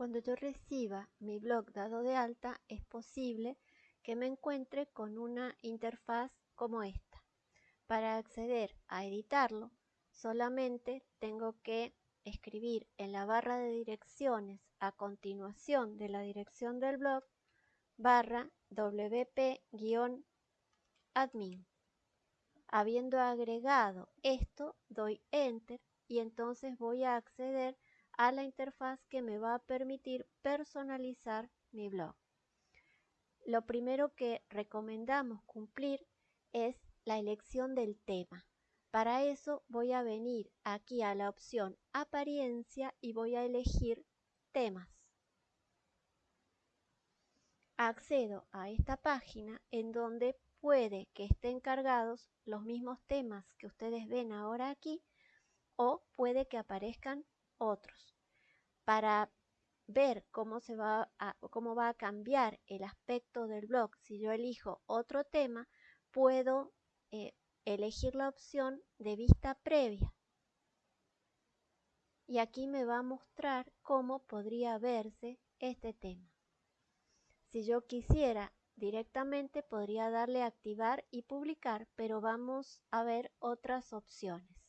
Cuando yo reciba mi blog dado de alta, es posible que me encuentre con una interfaz como esta. Para acceder a editarlo, solamente tengo que escribir en la barra de direcciones a continuación de la dirección del blog barra wp-admin. Habiendo agregado esto, doy enter y entonces voy a acceder a la interfaz que me va a permitir personalizar mi blog. Lo primero que recomendamos cumplir es la elección del tema. Para eso voy a venir aquí a la opción apariencia y voy a elegir temas. Accedo a esta página en donde puede que estén cargados los mismos temas que ustedes ven ahora aquí o puede que aparezcan otros. Para ver cómo, se va a, cómo va a cambiar el aspecto del blog si yo elijo otro tema, puedo eh, elegir la opción de vista previa. Y aquí me va a mostrar cómo podría verse este tema. Si yo quisiera directamente podría darle a activar y publicar, pero vamos a ver otras opciones.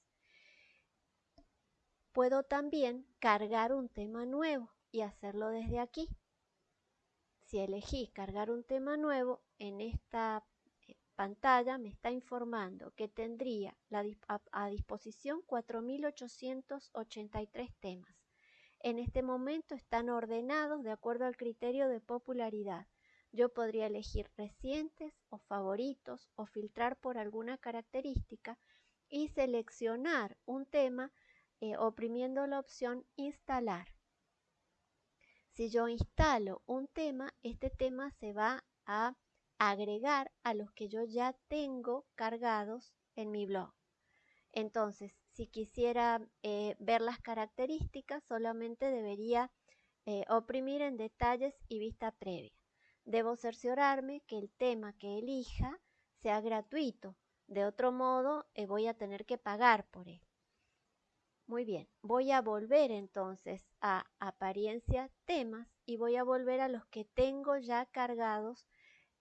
Puedo también cargar un tema nuevo y hacerlo desde aquí. Si elegí cargar un tema nuevo, en esta pantalla me está informando que tendría a, disposición 4.883 temas. En este momento están ordenados de acuerdo al criterio de popularidad. Yo podría elegir recientes o favoritos o filtrar por alguna característica y seleccionar un tema eh, oprimiendo la opción instalar. Si yo instalo un tema, este tema se va a agregar a los que yo ya tengo cargados en mi blog. Entonces, si quisiera eh, ver las características, solamente debería eh, oprimir en detalles y vista previa. Debo cerciorarme que el tema que elija sea gratuito. De otro modo, voy a tener que pagar por él. Muy bien, voy a volver entonces a apariencia temas y voy a volver a los que tengo ya cargados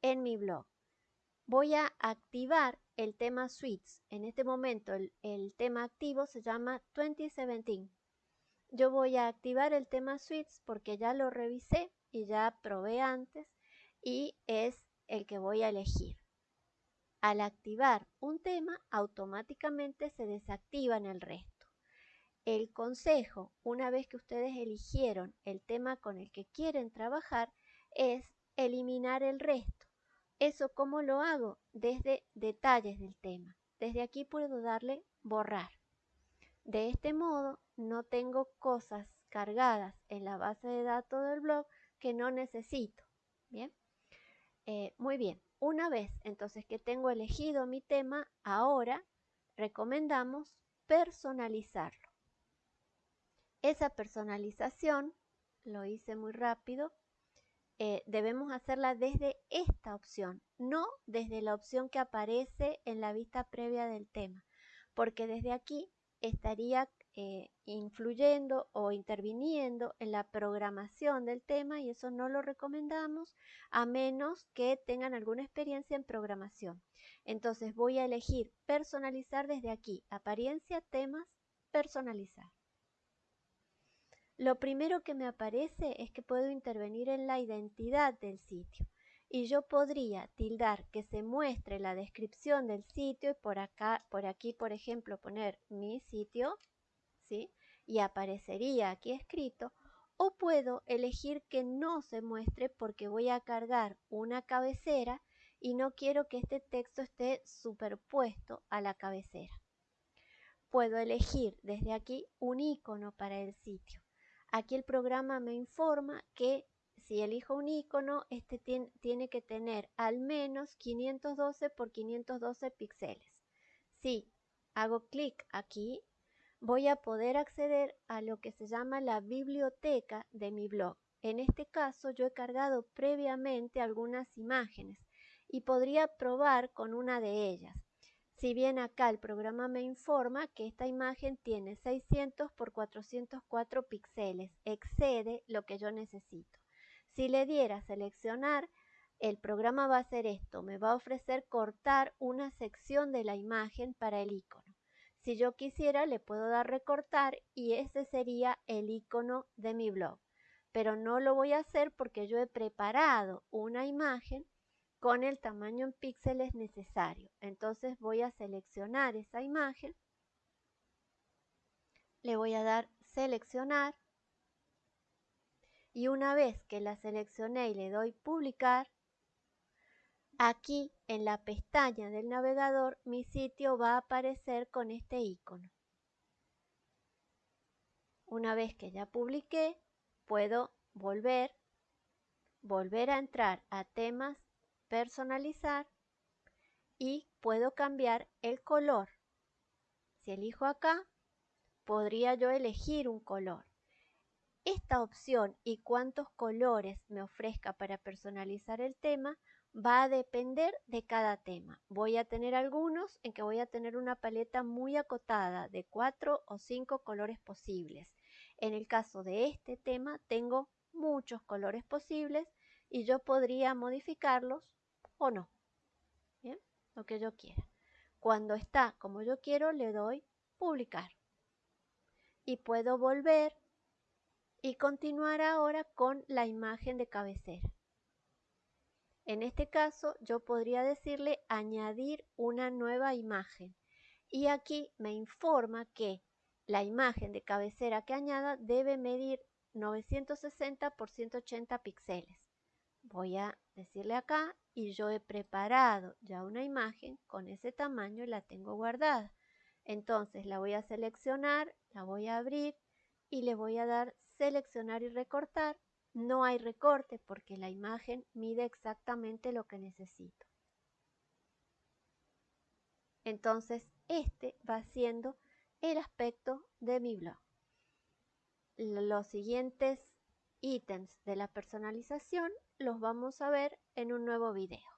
en mi blog. Voy a activar el tema Suites. En este momento el, tema activo se llama 2017. Yo voy a activar el tema Suites porque ya lo revisé y ya probé antes y es el que voy a elegir. Al activar un tema, automáticamente se desactivan el resto. El consejo, una vez que ustedes eligieron el tema con el que quieren trabajar, es eliminar el resto. ¿Eso cómo lo hago? Desde detalles del tema. Desde aquí puedo darle borrar. De este modo no tengo cosas cargadas en la base de datos del blog que no necesito. Bien. Eh, muy bien. Una vez entonces que tengo elegido mi tema, ahora recomendamos personalizarlo. Esa personalización, lo hice muy rápido, eh, debemos hacerla desde esta opción, no desde la opción que aparece en la vista previa del tema, porque desde aquí estaría eh, influyendo o interviniendo en la programación del tema y eso no lo recomendamos a menos que tengan alguna experiencia en programación. Entonces voy a elegir personalizar desde aquí, apariencia, temas, personalizar. Lo primero que me aparece es que puedo intervenir en la identidad del sitio y yo podría tildar que se muestre la descripción del sitio y por acá, por aquí, por ejemplo, poner mi sitio, ¿sí? Y aparecería aquí escrito o puedo elegir que no se muestre porque voy a cargar una cabecera y no quiero que este texto esté superpuesto a la cabecera. Puedo elegir desde aquí un icono para el sitio. Aquí el programa me informa que si elijo un icono, este tiene, que tener al menos 512 por 512 píxeles. Si hago clic aquí, voy a poder acceder a lo que se llama la biblioteca de mi blog. En este caso yo he cargado previamente algunas imágenes y podría probar con una de ellas. Si bien acá el programa me informa que esta imagen tiene 600 por 404 píxeles, excede lo que yo necesito. Si le diera seleccionar, el programa va a hacer esto, me va a ofrecer cortar una sección de la imagen para el icono. Si yo quisiera, le puedo dar recortar y ese sería el icono de mi blog. Pero no lo voy a hacer porque yo he preparado una imagen con el tamaño en píxeles necesario. Entonces voy a seleccionar esa imagen. Le voy a dar seleccionar. Y una vez que la seleccioné y le doy publicar, aquí en la pestaña del navegador mi sitio va a aparecer con este icono. Una vez que ya publiqué, puedo volver, volver a entrar a temas personalizar y puedo cambiar el color. Si elijo acá, podría yo elegir un color. Esta opción y cuántos colores me ofrezca para personalizar el tema va a depender de cada tema. Voy a tener algunos en que voy a tener una paleta muy acotada de cuatro o cinco colores posibles. En el caso de este tema tengo muchos colores posibles y yo podría modificarlos o no. Lo que yo quiera. Cuando está como yo quiero, le doy publicar. Y puedo volver y continuar ahora con la imagen de cabecera. En este caso, yo podría decirle añadir una nueva imagen. Y aquí me informa que la imagen de cabecera que añada debe medir 960 por 180 píxeles. Voy a decirle acá y yo he preparado ya una imagen con ese tamaño y la tengo guardada. Entonces la voy a seleccionar, la voy a abrir y le voy a dar seleccionar y recortar. No hay recorte porque la imagen mide exactamente lo que necesito. Entonces este va siendo el aspecto de mi blog. Los siguientes ítems de la personalización los vamos a ver en un nuevo video.